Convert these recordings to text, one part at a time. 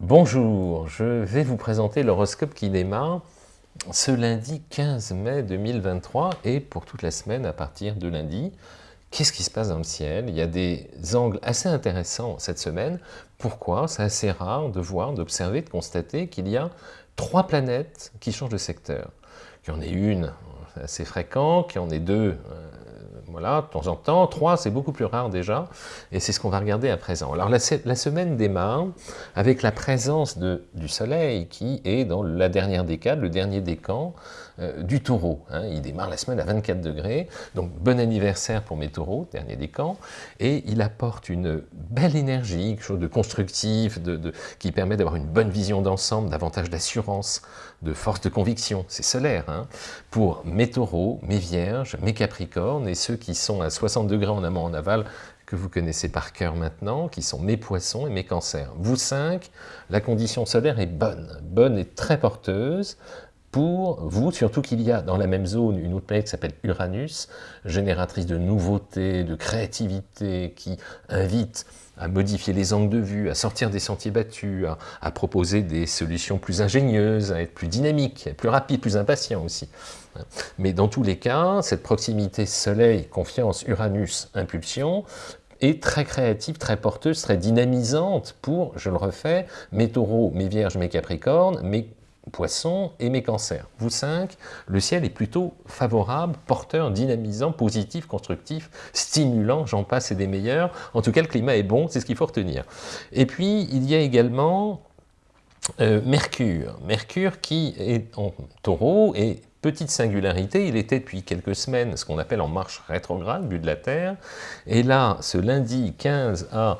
Bonjour, je vais vous présenter l'horoscope qui démarre ce lundi 15 mai 2023 et pour toute la semaine à partir de lundi. Qu'est-ce qui se passe dans le ciel? Il y a des angles assez intéressants cette semaine. Pourquoi? C'est assez rare de voir, d'observer, de constater qu'il y a trois planètes qui changent de secteur. Qu'il y en ait une assez fréquent, qu'il y en ait deux euh, voilà, de temps en temps. 3, c'est beaucoup plus rare déjà, et c'est ce qu'on va regarder à présent. Alors la, semaine démarre avec la présence du Soleil qui est dans la dernière décade, le dernier décan euh, du taureau. Hein. Il démarre la semaine à 24 degrés, donc bon anniversaire pour mes taureaux, dernier décan, et il apporte une belle énergie, quelque chose de constructif, de, qui permet d'avoir une bonne vision d'ensemble, davantage d'assurance, de force de conviction, c'est solaire, hein, pour mes taureaux, mes vierges, mes capricornes, et ceux qui sont à 60 degrés en amont en aval, que vous connaissez par cœur maintenant, qui sont mes poissons et mes cancers. Vous cinq, la condition solaire est bonne, bonne et très porteuse, pour vous, surtout qu'il y a dans la même zone une autre planète qui s'appelle Uranus, génératrice de nouveautés, de créativité, qui invite à modifier les angles de vue, à sortir des sentiers battus, à, proposer des solutions plus ingénieuses, à être plus dynamique, plus rapide, plus impatient aussi. Mais dans tous les cas, cette proximité Soleil, confiance, Uranus, impulsion, est très créative, très porteuse, très dynamisante pour, je le refais, mes taureaux, mes vierges, mes capricornes, mes poissons et mes cancers. Vous cinq, le ciel est plutôt favorable, porteur, dynamisant, positif, constructif, stimulant, j'en passe et des meilleurs. En tout cas, le climat est bon, c'est ce qu'il faut retenir. Et puis, il y a également euh, Mercure. Mercure qui est en taureau et Petite singularité, il était depuis quelques semaines ce qu'on appelle en marche rétrograde, but de la Terre, et là, ce lundi 15 à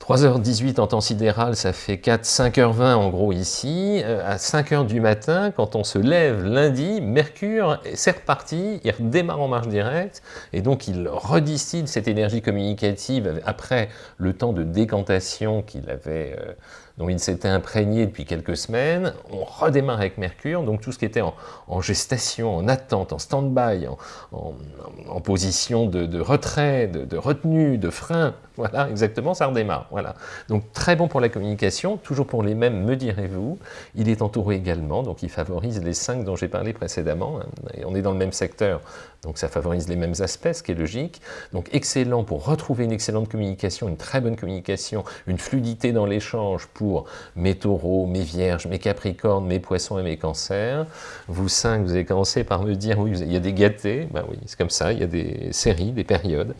3h18 en temps sidéral, ça fait 4, 5h20 en gros ici. Euh, à 5h du matin, quand on se lève lundi, Mercure, c'est reparti, il redémarre en marche directe, et donc il redistille cette énergie communicative après le temps de décantation qu'il avait... Euh, dont il s'était imprégné depuis quelques semaines, on redémarre avec Mercure, donc tout ce qui était en, gestation, en attente, en stand-by, en, position de, retrait, de, retenue, de frein, voilà, exactement, ça redémarre, voilà. Donc très bon pour la communication, toujours pour les mêmes, me direz-vous, il est entouré également, donc il favorise les cinq dont j'ai parlé précédemment, hein, et on est dans le même secteur, donc ça favorise les mêmes aspects, ce qui est logique, donc excellent pour retrouver une excellente communication, une très bonne communication, une fluidité dans l'échange pour mes taureaux, mes vierges, mes capricornes, mes poissons et mes cancers. Vous cinq, vous avez commencé par me dire, oui, il y a des gâtés, ben oui, c'est comme ça, il y a des séries, des périodes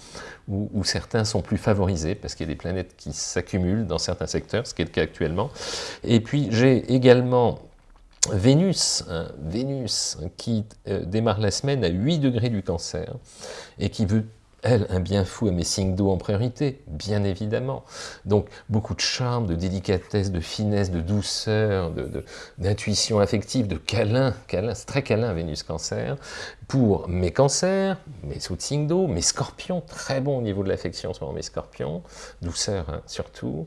où, certains sont plus favorisés parce qu'il y a des planètes qui s'accumulent dans certains secteurs, ce qui est le cas actuellement. Et puis j'ai également Vénus, Vénus qui euh, démarre la semaine à 8 degrés du cancer et qui veut elle, un bien fou à mes signes d'eau en priorité, bien évidemment. Donc, beaucoup de charme, de délicatesse, de finesse, de douceur, d'intuition affective, de câlin, câlin c'est très câlin Vénus Cancer, pour mes cancers, mes sous-signes d'eau, mes scorpions, très bon au niveau de l'affection, ce mes scorpions, douceur hein, surtout.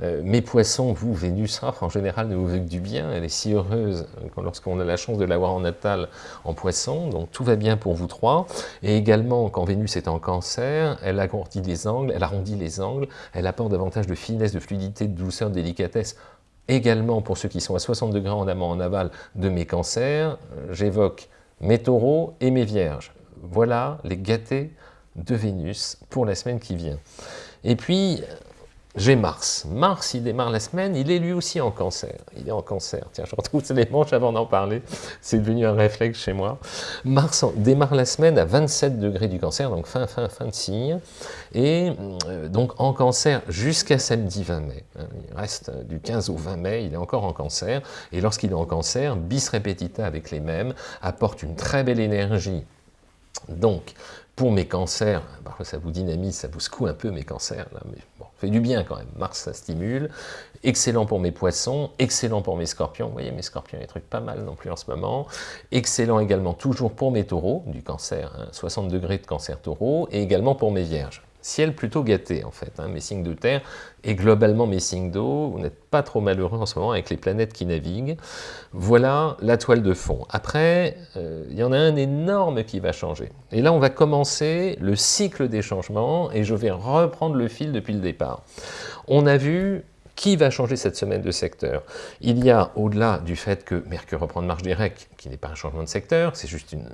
Euh, mes poissons, vous, Vénus, oh, en général, ne vous veut que du bien, elle est si heureuse euh, lorsqu'on a la chance de l'avoir en natal en poisson, donc tout va bien pour vous trois. Et également, quand Vénus est en cancer, elle agrandit les angles, elle arrondit les angles, elle apporte davantage de finesse, de fluidité, de douceur, de délicatesse, également pour ceux qui sont à 60 degrés en amont, en aval de mes cancers, euh, j'évoque mes taureaux et mes vierges. Voilà les gâtés de Vénus pour la semaine qui vient. Et puis, j'ai Mars. Mars, il démarre la semaine, il est lui aussi en cancer. Il est en cancer. Tiens, je retrouve les manches avant d'en parler. C'est devenu un réflexe chez moi. Mars démarre la semaine à 27 degrés du cancer, donc fin, fin, fin de signe. Et euh, donc en cancer jusqu'à samedi 20 mai. Hein. Il reste du 15 au 20 mai, il est encore en cancer. Et lorsqu'il est en cancer, bis repetita avec les mêmes, apporte une très belle énergie. Donc, pour mes cancers, parfois ça vous dynamise, ça vous secoue un peu mes cancers, mais bon, fait du bien quand même. Mars, ça stimule. Excellent pour mes poissons, excellent pour mes scorpions. Vous voyez, mes scorpions, il trucs pas mal non plus en ce moment. Excellent également toujours pour mes taureaux, du cancer, 60 hein, degrés de cancer taureau, et également pour mes vierges ciel plutôt gâté en fait, hein, mes signes de terre et globalement mes signes d'eau, vous n'êtes pas trop malheureux en ce moment avec les planètes qui naviguent. Voilà la toile de fond. Après, euh, il y en a un énorme qui va changer. Et là, on va commencer le cycle des changements et je vais reprendre le fil depuis le départ. On a vu Qui va changer cette semaine de secteur Il y a, au-delà du fait que Mercure reprend de marche directe, qui n'est pas un changement de secteur, c'est juste une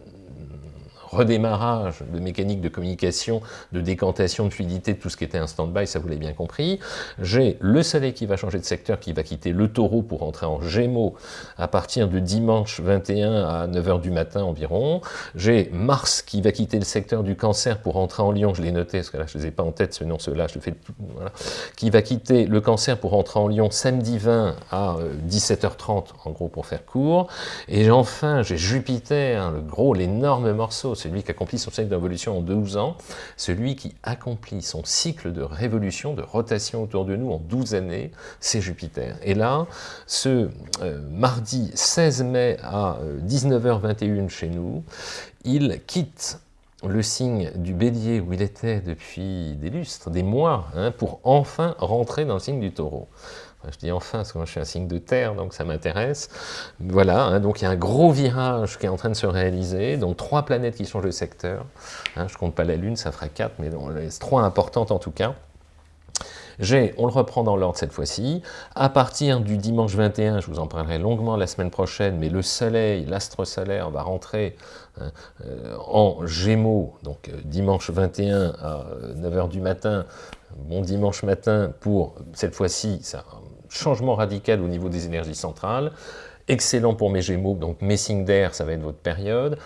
redémarrage de mécanique de communication, de décantation, de fluidité, tout ce qui était un stand-by, ça vous l'avez bien compris. J'ai le soleil qui va changer de secteur, qui va quitter le taureau pour entrer en gémeaux à partir de dimanche 21 à 9h du matin environ. J'ai Mars qui va quitter le secteur du cancer pour entrer en lion, je l'ai noté, parce que là je ne les ai pas en tête, ce nom, ceux-là, je le fais voilà. qui va quitter le cancer pour entrer en lion samedi 20 à 17h30, euh, en gros pour faire court. Et enfin, j'ai Jupiter, hein, le gros, l'énorme morceau, celui qui accomplit son cycle d'évolution en 12 ans, celui qui accomplit son cycle de révolution, de rotation autour de nous en 12 années, c'est Jupiter. Et là, ce euh, mardi 16 mai à 19h21 euh, chez nous, il quitte le signe du bélier où il était depuis des lustres, des mois, hein, pour enfin rentrer dans le signe du taureau. Je dis enfin, parce que moi je suis un signe de terre, donc ça m'intéresse. Voilà, hein, donc il y a un gros virage qui est en train de se réaliser, donc trois planètes qui changent de secteur. Hein, je ne compte pas la Lune, ça fera quatre, mais trois importantes en tout cas. J'ai, on le reprend dans l'ordre cette fois-ci, à partir du dimanche 21, je vous en parlerai longuement la semaine prochaine, mais le soleil, l'astre solaire va rentrer hein, euh, en gémeaux, donc euh, dimanche 21 à 9h du matin, bon dimanche matin pour, cette fois-ci, ça changement radical au niveau des énergies centrales, excellent pour mes gémeaux, donc mes signes d'air, ça va être votre période,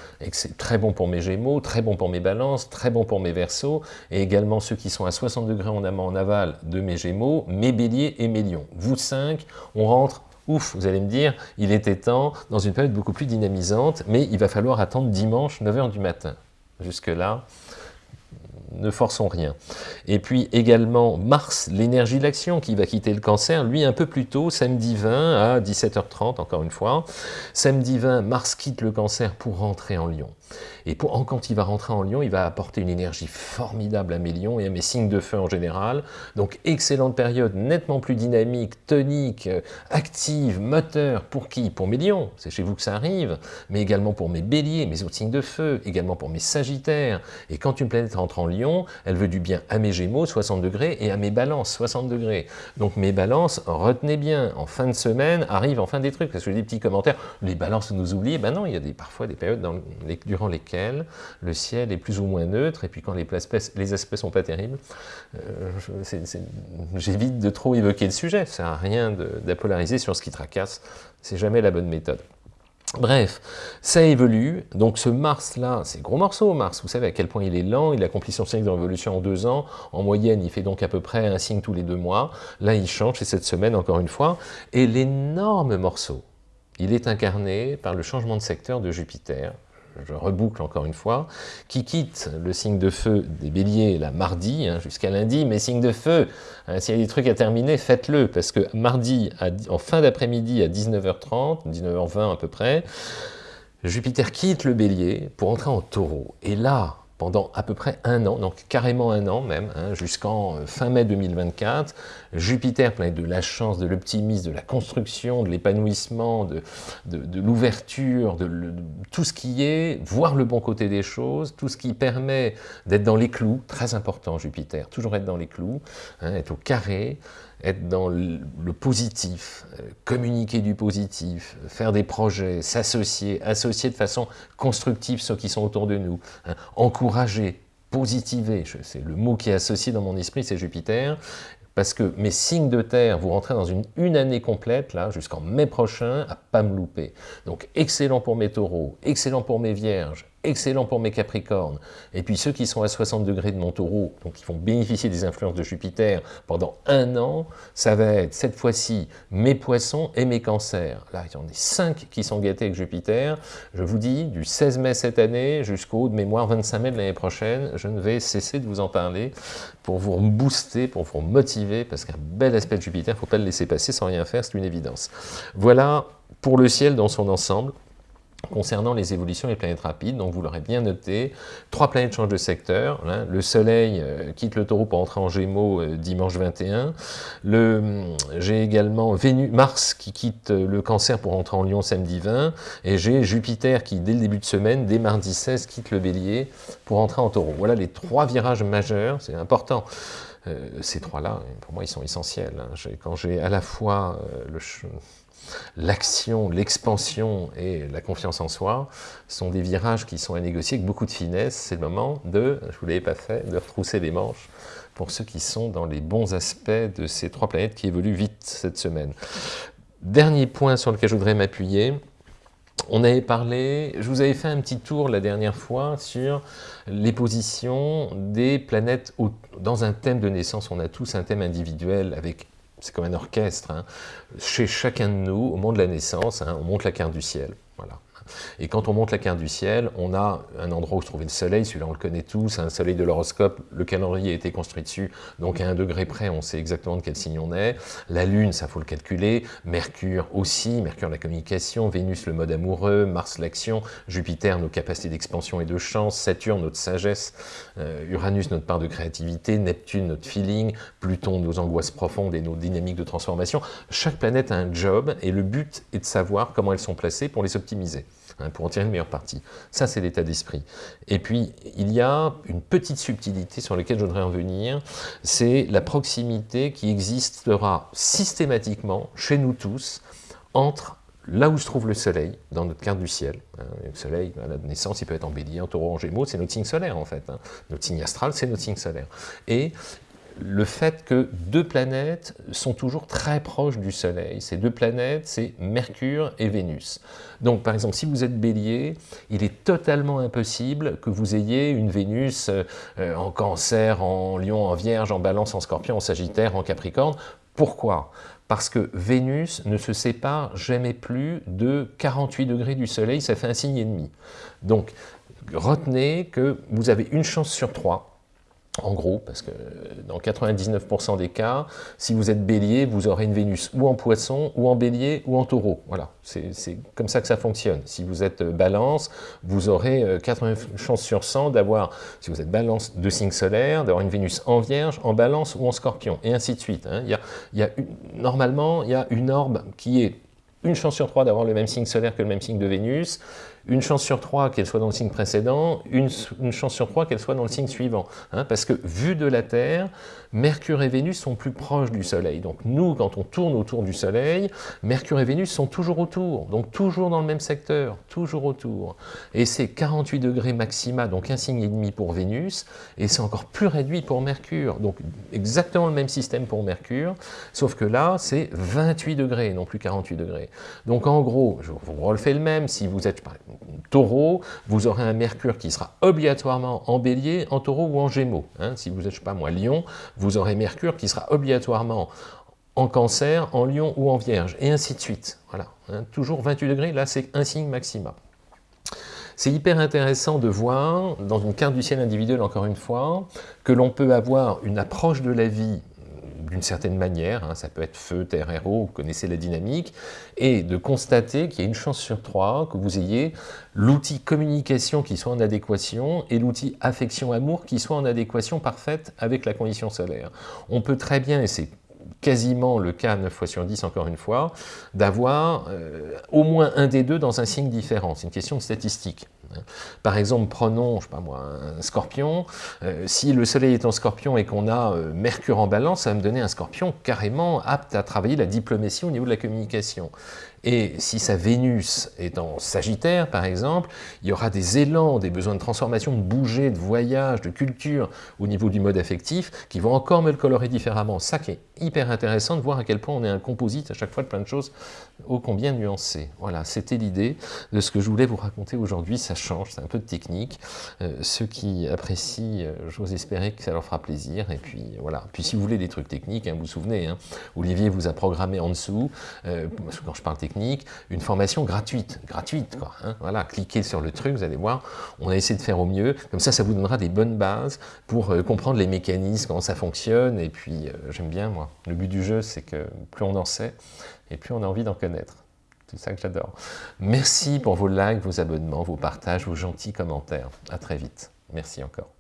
très bon pour mes gémeaux, très bon pour mes balances, très bon pour mes versos, et également ceux qui sont à 60 degrés en amont, en aval de mes gémeaux, mes béliers et mes lions. Vous cinq, on rentre Ouf, vous allez me dire, il était temps, dans une période beaucoup plus dynamisante, mais il va falloir attendre dimanche 9h du matin. Jusque-là, ne forçons rien. Et puis également Mars, l'énergie de l'action, qui va quitter le cancer, lui un peu plus tôt, samedi 20 à 17h30, encore une fois. Samedi 20, Mars quitte le cancer pour rentrer en Lion. Et quand il va rentrer en Lion, il va apporter une énergie formidable à mes lions et à mes signes de feu en général. Donc excellente période, nettement plus dynamique, tonique, euh, active, moteur. Pour qui? Pour mes lions, c'est chez vous que ça arrive, mais également pour mes béliers, mes autres signes de feu, également pour mes sagittaires. Et quand une planète rentre en Lion, elle veut du bien à mes gémeaux, 60 degrés, et à mes balances, 60 degrés. Donc mes balances, retenez bien, en fin de semaine, arrivent enfin des trucs, parce que des petits commentaires, les balances nous oublient, ben non, il y a parfois des périodes durant lesquelles le ciel est plus ou moins neutre, et puis quand les, les aspects sont pas terribles, euh, j'évite de trop évoquer le sujet, ça sert rien d'apolariser sur ce qui tracasse, c'est jamais la bonne méthode. Bref, ça évolue, donc ce Mars-là, c'est gros morceau Mars, vous savez à quel point il est lent, il accomplit son cycle de révolution en deux ans, en moyenne il fait donc à peu près un signe tous les deux mois, là il change, c'est cette semaine encore une fois, et l'énorme morceau, il est incarné par le changement de secteur de Jupiter, je reboucle encore une fois, qui quitte le signe de feu des béliers la mardi, hein, jusqu'à lundi, mais signe de feu, hein, s'il y a des trucs à terminer, faites-le, parce que mardi, en fin d'après-midi à 19h30, 19h20 à peu près, Jupiter quitte le bélier pour entrer en taureau. Et là, pendant à peu près un an, donc carrément un an même, hein, jusqu'en euh, fin mai 2024. Jupiter, planète de la chance, de l'optimisme, de la construction, de l'épanouissement, de, de, l'ouverture, de, tout ce qui est, voir le bon côté des choses, tout ce qui permet d'être dans les clous, très important Jupiter, toujours être dans les clous, hein, être au carré, être dans le positif, euh, communiquer du positif, faire des projets, s'associer, associer de façon constructive ceux qui sont autour de nous, hein, encourager, positiver, c'est le mot qui est associé dans mon esprit, c'est Jupiter, parce que mes signes de terre, vous rentrez dans une, une année complète, là, jusqu'en mai prochain, à pas me louper. Donc, excellent pour mes taureaux, excellent pour mes vierges, excellent pour mes Capricornes. Et puis ceux qui sont à 60 degrés de mon taureau, donc qui vont bénéficier des influences de Jupiter pendant un an, ça va être cette fois-ci mes poissons et mes cancers. Là, il y en a cinq qui sont gâtés avec Jupiter. Je vous dis, du 16 mai cette année jusqu'au de mémoire 25 mai de l'année prochaine, je ne vais cesser de vous en parler pour vous booster, pour vous motiver, parce qu'un bel aspect de Jupiter, il ne faut pas le laisser passer sans rien faire, c'est une évidence. Voilà pour le ciel dans son ensemble concernant les évolutions des planètes rapides, donc vous l'aurez bien noté, trois planètes changent de secteur, hein. le Soleil euh, quitte le taureau pour entrer en Gémeaux euh, dimanche 21, hum, j'ai également Vénus, Mars qui quitte euh, le Cancer pour entrer en Lion samedi 20, et j'ai Jupiter qui, dès le début de semaine, dès mardi 16, quitte le Bélier pour entrer en Taureau. Voilà les trois virages majeurs, c'est important. ces trois-là, pour moi, ils sont essentiels. Hein. Quand j'ai à la fois le l'action, l'expansion et la confiance en soi sont des virages qui sont à négocier avec beaucoup de finesse. C'est le moment de, je ne vous l'avais pas fait, de retrousser les manches pour ceux qui sont dans les bons aspects de ces trois planètes qui évoluent vite cette semaine. Dernier point sur lequel je voudrais m'appuyer, on avait parlé, je vous avais fait un petit tour la dernière fois sur les positions des planètes dans un thème de naissance. On a tous un thème individuel avec c'est comme un orchestre. Hein. Chez chacun de nous, au moment de la naissance, hein, on monte la carte du ciel. Voilà. Et quand on monte la carte du ciel, on a un endroit où se trouvait le soleil, celui-là on le connaît tous, un soleil de l'horoscope, le calendrier a été construit dessus, donc à un degré près on sait exactement de quel signe on est. La lune, ça faut le calculer, Mercure aussi, Mercure la communication, Vénus le mode amoureux, Mars l'action, Jupiter nos capacités d'expansion et de chance, Saturne notre sagesse, euh, Uranus notre part de créativité, Neptune notre feeling, Pluton nos angoisses profondes et nos dynamiques de transformation. Chaque planète a un job et le but est de savoir comment elles sont placées pour les optimiser. Hein, pour en tirer une meilleure partie. Ça, c'est l'état d'esprit. Et puis, il y a une petite subtilité sur laquelle je voudrais en venir, c'est la proximité qui existera systématiquement, chez nous tous, entre là où se trouve le soleil, dans notre carte du ciel. Hein, le soleil, à la naissance, il peut être en bélier, en taureau, en gémeaux, c'est notre signe solaire en fait. Hein. Notre signe astral, c'est notre signe solaire. Et le fait que deux planètes sont toujours très proches du Soleil. Ces deux planètes, c'est Mercure et Vénus. Donc, par exemple, si vous êtes bélier, il est totalement impossible que vous ayez une Vénus euh, en cancer, en lion, en vierge, en balance, en scorpion, en sagittaire, en capricorne. Pourquoi? Parce que Vénus ne se sépare jamais plus de 48 degrés du Soleil, ça fait un signe et demi. Donc, retenez que vous avez une chance sur trois en gros, parce que dans 99% des cas, si vous êtes bélier, vous aurez une Vénus ou en poisson, ou en bélier, ou en taureau. Voilà, c'est comme ça que ça fonctionne. Si vous êtes balance, vous aurez 80 euh, chances sur 100 d'avoir, si vous êtes balance de signe solaire, d'avoir une Vénus en vierge, en balance ou en scorpion, et ainsi de suite. Hein. Il, y a, normalement, il y a une orbe qui est une chance sur trois d'avoir le même signe solaire que le même signe de Vénus, une chance sur trois qu'elle soit dans le signe précédent, une, chance sur trois qu'elle soit dans le signe suivant. Hein, parce que, vu de la Terre, Mercure et Vénus sont plus proches du Soleil. Donc nous, quand on tourne autour du Soleil, Mercure et Vénus sont toujours autour, donc toujours dans le même secteur, toujours autour. Et c'est 48 degrés maxima, donc un signe et demi pour Vénus, et c'est encore plus réduit pour Mercure. Donc exactement le même système pour Mercure, sauf que là, c'est 28 degrés, non plus 48 degrés. Donc en gros, je vous refais le même, si vous êtes taureau, vous aurez un mercure qui sera obligatoirement en bélier, en taureau ou en gémeaux. Hein. Si vous êtes, je sais pas moi, lion, vous aurez mercure qui sera obligatoirement en cancer, en lion ou en vierge, et ainsi de suite. Voilà, hein. toujours 28 degrés, là c'est un signe maximum. C'est hyper intéressant de voir, dans une carte du ciel individuelle encore une fois, que l'on peut avoir une approche de la vie d'une certaine manière, hein, ça peut être feu, terre, héros, vous connaissez la dynamique, et de constater qu'il y a une chance sur trois que vous ayez l'outil communication qui soit en adéquation et l'outil affection-amour qui soit en adéquation parfaite avec la condition solaire. On peut très bien, et c'est quasiment le cas 9 fois sur 10 encore une fois, d'avoir euh, au moins un des deux dans un signe différent. C'est une question de statistique. Par exemple, prenons, pas moi, un scorpion. Euh, si le soleil est en scorpion et qu'on a euh, Mercure en balance, ça va me donner un scorpion carrément apte à travailler la diplomatie au niveau de la communication. Et si sa Vénus est en Sagittaire, par exemple, il y aura des élans, des besoins de transformation, de bouger, de voyage, de culture au niveau du mode affectif qui vont encore me le colorer différemment. Ça qui est hyper intéressant de voir à quel point on est un composite à chaque fois de plein de choses ô combien nuancées. Voilà, c'était l'idée de ce que je voulais vous raconter aujourd'hui. Ça change, c'est un peu de technique. Euh, ceux qui apprécient, euh, j'ose espérer que ça leur fera plaisir. Et puis voilà. Puis si vous voulez des trucs techniques, hein, vous vous souvenez, hein, Olivier vous a programmé en dessous, euh, quand je parle une formation gratuite, gratuite quoi. Hein. voilà, cliquez sur le truc, vous allez voir, on a essayé de faire au mieux, comme ça, ça vous donnera des bonnes bases pour euh, comprendre les mécanismes, comment ça fonctionne, et puis euh, j'aime bien moi, le but du jeu, c'est que plus on en sait, et plus on a envie d'en connaître. C'est ça que j'adore. Merci pour vos likes, vos abonnements, vos partages, vos gentils commentaires. À très vite. Merci encore.